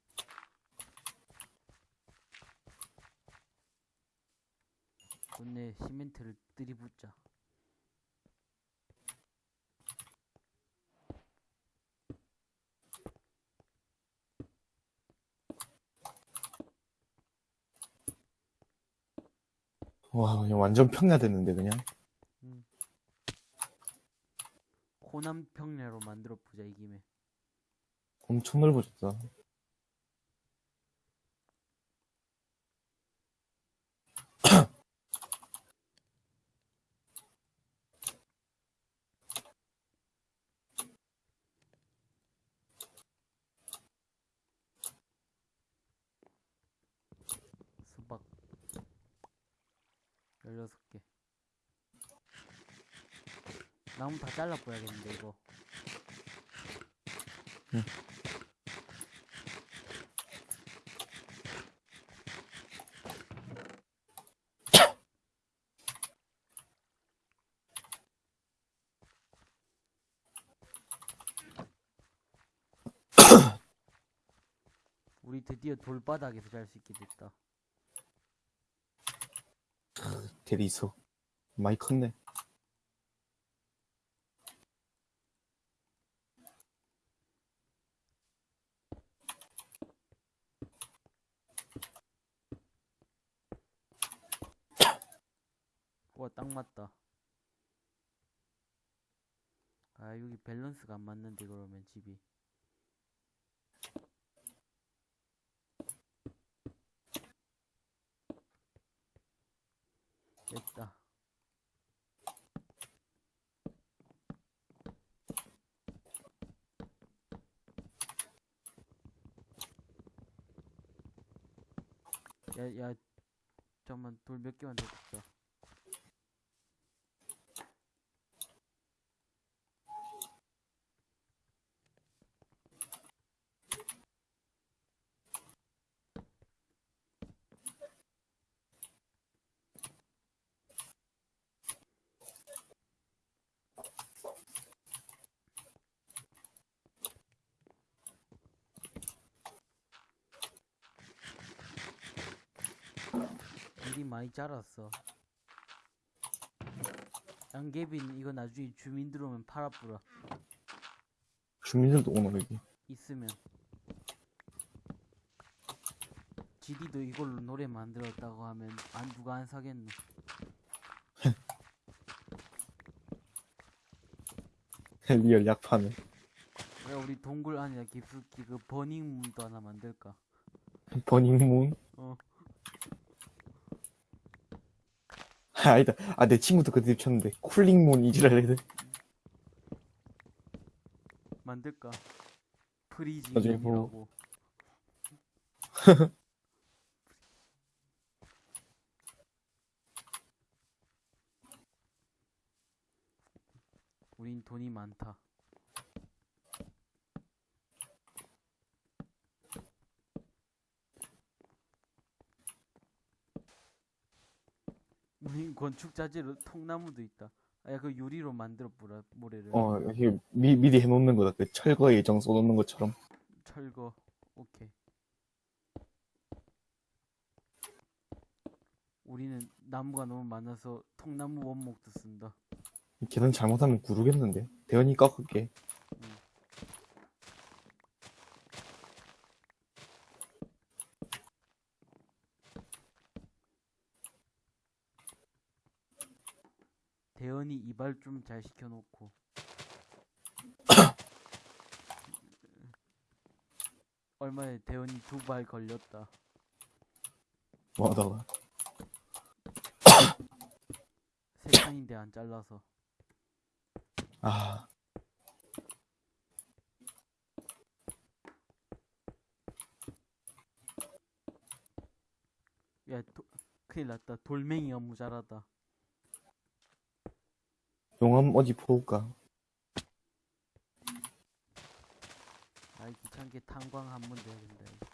좋네, 시멘트를 들이붓자. 와, 그냥 완전 평야됐는데, 그냥. 호남 평야로 만들어 보자, 이 김에. 엄청 넓어졌다. 수박. 16개. 나무 다 잘라 보야겠는데, 이거. 드디어 돌바닥에서 잘 수 있게 됐다. 대리석. 많이 컸네. 와, 딱 맞다. 아, 여기 밸런스가 안 맞는데, 그러면 집이. 됐다. 야, 야, 잠깐만 돌 몇 개만 더 굽자. 자랐어. 양계빈 이거 나중에 주민 들어오면 팔아뿌라. 주민들도 오나 여기 있으면. 지디도 이걸로 노래 만들었다고 하면 안 누가 안 사겠노. real 약파네 야 우리 동굴 안에 깊숙이 그 버닝문도 하나 만들까? 버닝문 어. 아, 아니다. 아 내 친구도 그 드립 쳤는데. 쿨링문 이지랄래 만들까? 프리징 나중에 뭐- 이라고. 우린 돈이 많다. 우린 건축 자재로 통나무도 있다. 아, 그 유리로 만들어 보라 모래를. 어 여기 미, 미리 해놓는 거다 그 철거 예정 써놓는 것처럼 철거. 오케이. 우리는 나무가 너무 많아서 통나무 원목도 쓴다. 계산 잘못하면 구르겠는데 대현이 깎을게 대현이 이발 좀 잘 시켜놓고. 얼마에 대현이 두 발 걸렸다. 뭐 하다가 세 판인데 안 잘라서. 아 야, 도, 큰일 났다. 돌멩이가 모자라다. 용암 어디 보울까 아이 귀찮게 탄광 한번 돼야 된다. 이거.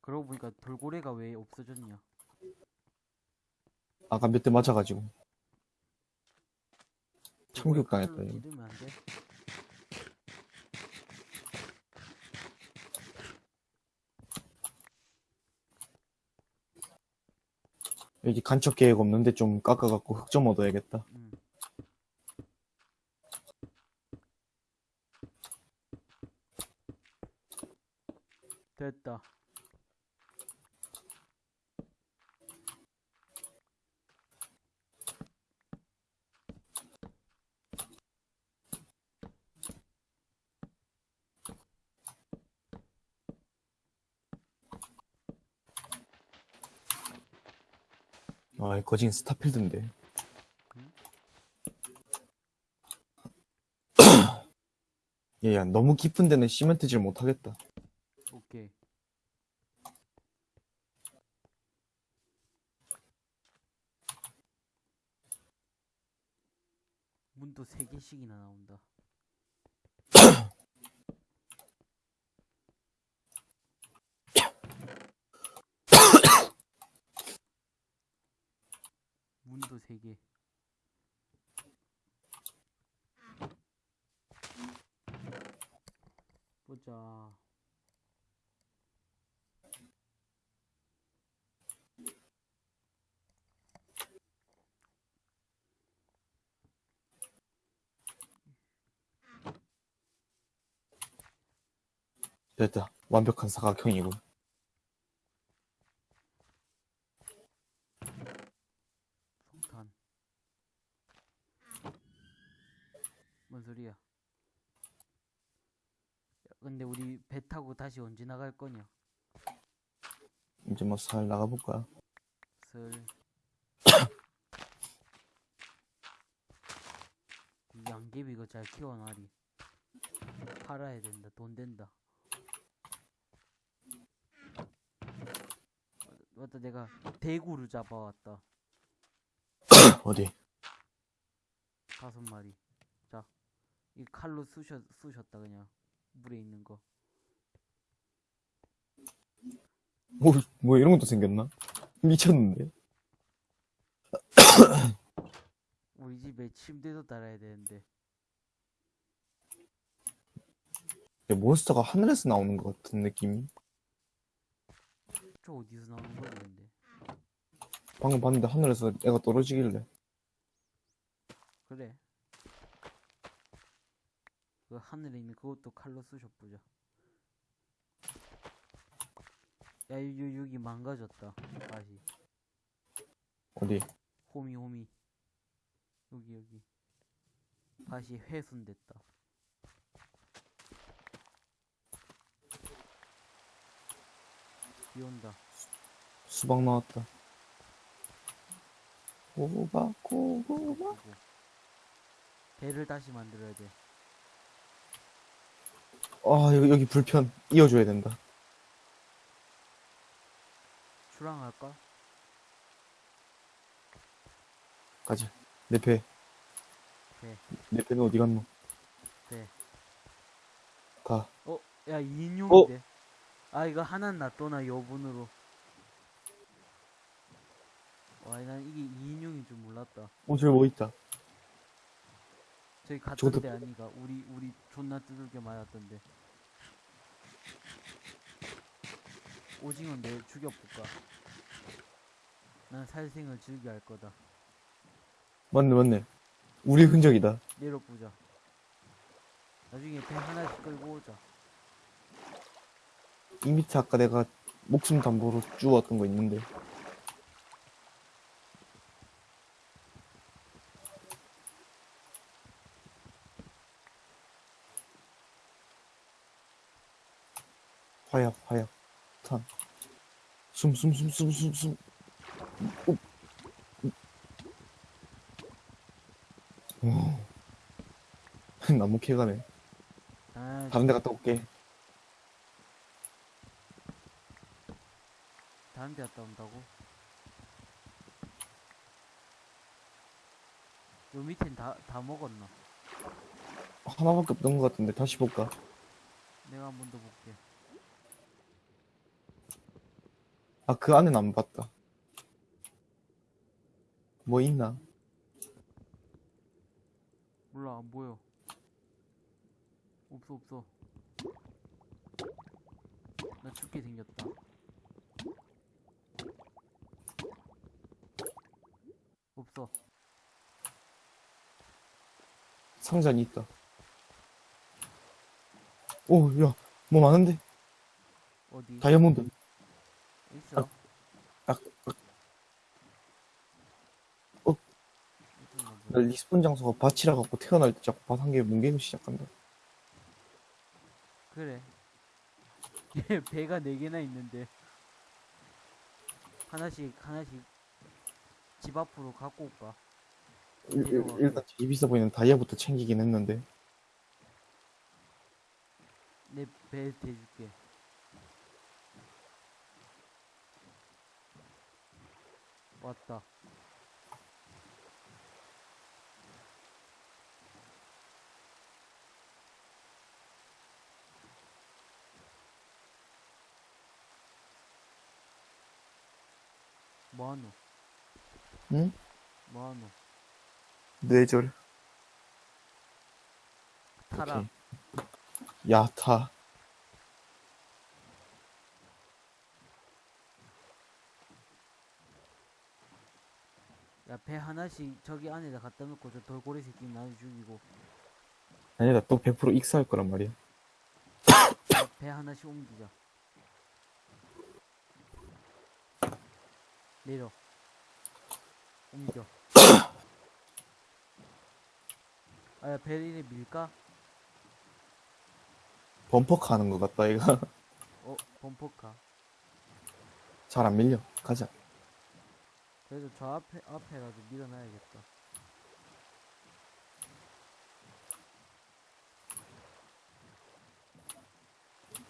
그러고 보니까 돌고래가 왜 없어졌냐? 아까 몇 대 맞아가지고 칼로 이거. 찌르면 안 돼? 여기 간척 계획 없는데 좀 깎아갖고 흙좀 얻어야겠다 응. 됐다. 아 거진 스타필드인데 얘야 너무 깊은 데는 시멘트질 못하겠다 오케이. 문도 세 개씩이나 나온다. 문도 세 개. 보자. 됐다 완벽한 사각형이군 성탄. 뭔 소리야? 야, 근데 우리 배 타고 다시 언제 나갈 거냐? 이제 뭐 살 나가볼까? 슬. 이 양귀비 이거 잘 키워놔리. 팔아야 된다. 돈 된다. 맞다, 내가 대구를 잡아왔다. 어디? 다섯 마리. 자, 이 칼로 쑤셨, 쑤셨다 그냥 물에 있는 거. 오, 뭐 이런 것도 생겼나? 미쳤는데? 우리 집에 침대도 달아야 되는데. 야, 몬스터가 하늘에서 나오는 것 같은 느낌이? 저 어디서 나오는 거지 근데? 방금 봤는데 하늘에서 애가 떨어지길래. 그래. 그 하늘에 있는 그것도 칼로 쑤셔보자. 야, 여, 여, 여기 망가졌다. 다시. 어디? 호미, 호미. 여기, 여기. 다시 훼손됐다. 비 온다. 수박 나왔다. 고구마, 고구마. 아이고. 배를 다시 만들어야 돼. 아, 여기, 여기 불편. 이어줘야 된다. 출항할까? 가자. 내 배. 배. 내 배는 어디 갔노? 배. 가. 어, 야, 2인용인데. 아, 이거 하나 놔둬나, 여분으로. 와, 난 이게 2인용인 줄 몰랐다. 어, 저기 뭐 있다. 저기 저것도- 갔던데 아니가. 우리, 우리 존나 두들겨 맞았던데. 오징어 내일 죽여볼까? 난 살생을 즐겨 할 거다. 맞네, 맞네. 우리 흔적이다. 내려보자. 나중에 배 하나씩 끌고 오자. 이 밑에 아까 내가 목숨 담보로 주웠던 거 있는데. 화약, 화약, 탄. 숨, 숨, 숨, 숨, 숨, 숨. 오. 오. 나무 캐가네. 아, 다른 데 갔다 올게. 다른 데 갔다 온다고? 요 밑엔 다, 다 먹었나? 하나밖에 없던 것 같은데 다시 볼까? 내가 한 번 더 볼게. 아, 그 안엔 안 봤다. 뭐 있나? 몰라, 안 보여. 없어, 없어. 나 죽게 생겼다. 없어. 상자는 있다. 오, 야, 뭐 많은데? 어디? 다이아몬드. 있어. 아, 아, 어. 있었나 나. respawn 장소가 밭이라 갖고 태어날 때 자꾸 밭한 개 뭉개기 시작한다. 그래. 얘 배가 네 개나 있는데 하나씩 하나씩 집 앞으로 갖고 올까? 일, 일, 일단 되게 비싸 보이는 다이아부터 챙기긴 했는데. 내배 대줄게. 왔다. 뭐하노? 응? 뭐하노? 뇌절. 타라. 오케이. 야타. 야, 배 하나씩 저기 안에다 갖다 놓고 저 돌고래 새끼 나도 죽이고 아니다, 또 100% 익사할 거란 말이야. 야, 배 하나씩 옮기자. 내려. 옮겨. 아, 이래 밀까? 범퍼카 하는 것 같다, 얘가. 어, 범퍼카. 잘 안 밀려. 가자. 그래도 저 앞에 앞에라도 밀어놔야겠다.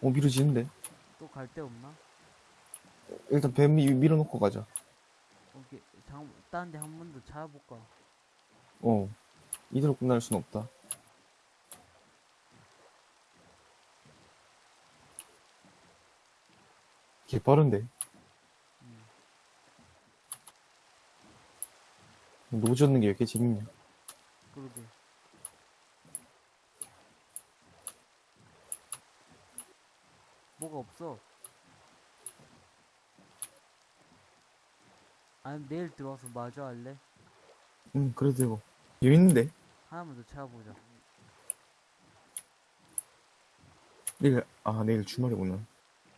어, 미루지는데. 또 갈 데 없나? 일단 배 미, 밀어놓고 가자. 오케이 장 다른 데한 번 더 찾아볼까? 어. 이대로 끝날 순 없다. 개 빠른데. 음. 노지 얻는 게 왜 이렇게 재밌냐. 그러게. 뭐가 없어. 아니 내일 들어와서 마저 할래? 응, 그래도 되고. 재밌는데? 하나만 더 찾아보자. 내일, 아, 내일 주말이구나.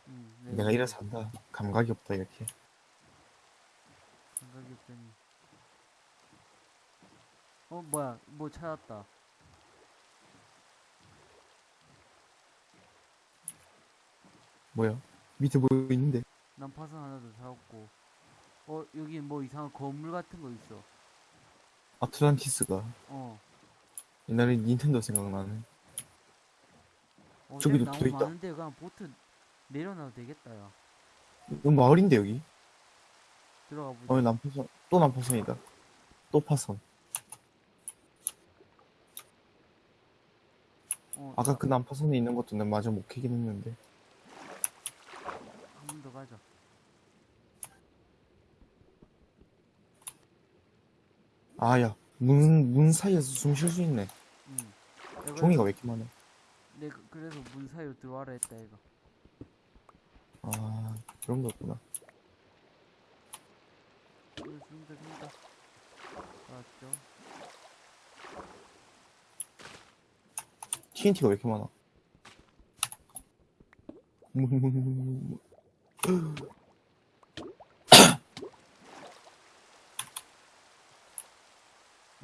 음, 내일 내가 이래서 한다. 감각이 없다, 이렇게. 생각이 없더니. 어 뭐야 뭐 찾았다. 뭐야? 밑에 뭐 있는데? 난 파선 하나 더 찾았고. 어 여기 뭐 이상한 건물 같은 거 있어. 아틀란티스가. 어. 옛날에 닌텐도 생각나네. 어 저기도 나무 또 있다. 많은데 그냥 보트 내려놔도 되겠다 야. 이거 마을인데, 여기? 들어가 보자. 어, 남파선. 또 남파선이다. 또 파선. 어, 아까 그 남파선에 있는 것도 내가 마저 못 캐긴 했는데. 한 번 더 가자. 아, 야. 문, 문 사이에서 숨 쉴 수 있네. 응. 내가 종이가 왜 이렇게 많아? 내가 그래서 문 사이로 들어와라 했다 이거. 아, 그런 거였구나. 어, 숨다 숨다. 맞죠? TNT가 왜 이렇게 많아? 문, 문, 문, 문, 문.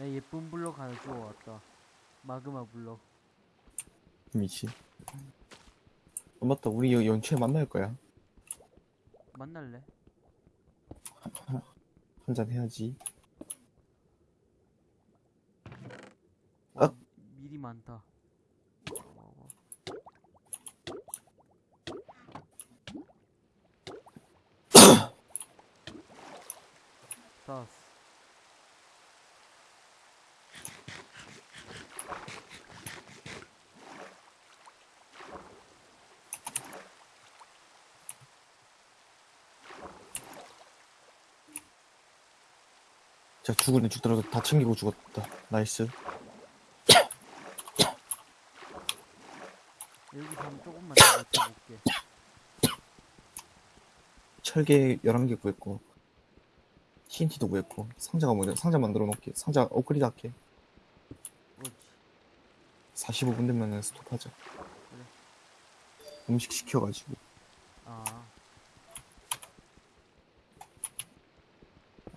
나 예쁜 블럭 하나 주워 왔다. 마그마 블럭. 미치. 어, 맞다. 우리 여- 연초에 만날 거야. 만날래? 한잔 해야지. 와, 어? 미리 많다. 어, 싸 죽으네 죽더라도 다 챙기고 죽었다. 나이스. 여기서 한 조금만 더 맞춰볼게. 철개 11개 구했고. TNT도 구했고. 상자가 뭐냐? 상자 만들어 놓을게. 상자 업그레이드 할게. 그렇지. 45분 되면 스톱하자. 음식 시켜가지고. 아,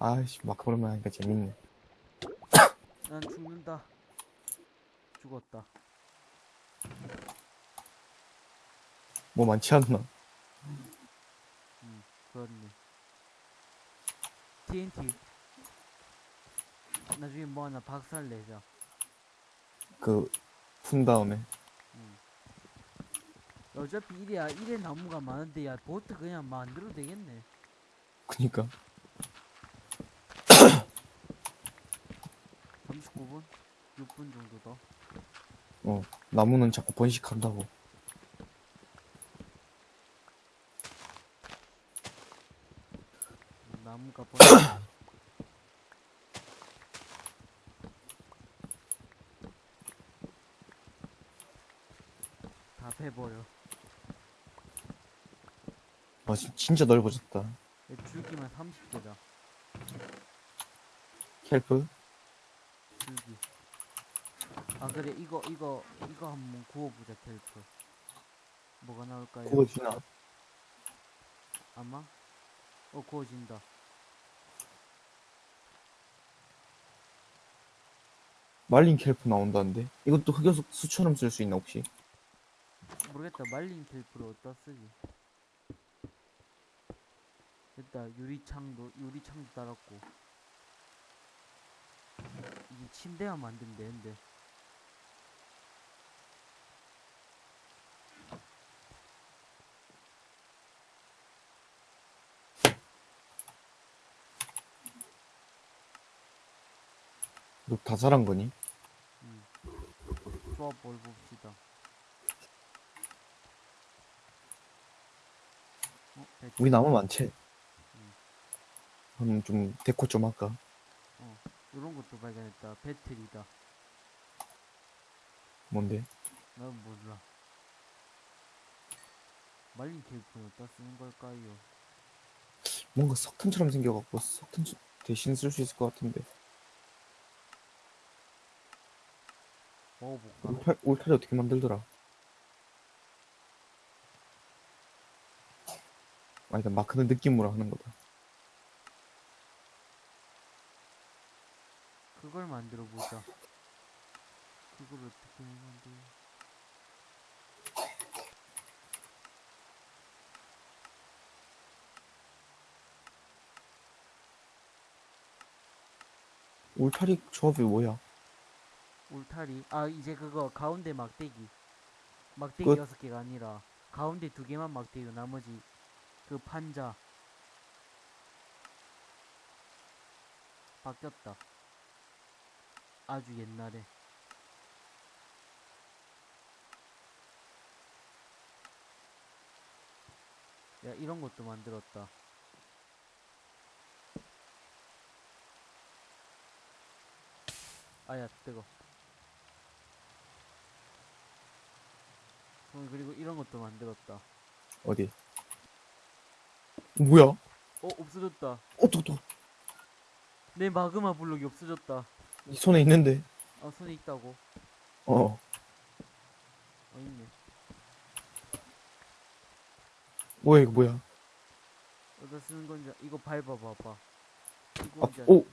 아이씨, 마크 오랜만에 하니까 재밌네. 난 죽는다. 죽었다. 뭐 많지 않나? 응, 그렇네. TNT. 나중에 뭐 하나 박살 내자. 그, 푼 다음에. 응. 어차피 이래야 이래 나무가 많은데 야 보트 그냥 만들어도 되겠네. 그니까. 39분? 6분 정도 더. 어, 나무는 자꾸 번식한다고. 음, 나무가 번. 다 패버려. 아, 진- 진짜 넓어졌다. 얘 줄기만 30개다. 켈프? 그래 이거 이거 이거 한번 구워보자 텔프. 뭐가 나올까요? 구워지나? 아마? 어 구워진다. 말린 켈프 나온다는데? 이것도 흑여수 수처럼 쓸 수 있나, 혹시? 모르겠다 말린 텔프를 어디다 쓰지? 됐다 유리창도 유리창도 달았고 이제 침대만 만들면 되는데 너 다 살한 거니? 음. 조합 뭘 봅시다 어? 우리 나무 많지? 음. 그럼 좀 데코 좀 할까? 이런 것도 발견했다 배틀이다 뭔데? 난 몰라 말린 케이프는 어디다 쓰는 걸까요? 뭔가 석탄처럼 생겨갖고 석탄 대신 쓸 수 있을 것 같은데 먹어볼까? 울타, 울타리 어떻게 만들더라? 아니다 마크는 느낌으로 하는 거다 그걸 만들어 보자. 그걸 어떻게 만들? 울타리 조합이 뭐야? 울타리? 아 이제 그거 가운데 막대기. 막대기 끝. 여섯 개가 아니라 가운데 두 개만 막대기고 나머지 그 판자. 바뀌었다. 아주 옛날에. 야 이런 것도 만들었다. 아야 뜨거. 어, 그리고 이런 것도 만들었다. 어디? 뭐야? 어 없어졌다. 어, 또, 또, 내 마그마 블록이 없어졌다. 이 손에 있는데. 아 손에 있다고. 어, 어 있네. 뭐야, 이거 뭐야? 어디다 쓰는 건지 이거 밟아봐봐. 아, 오,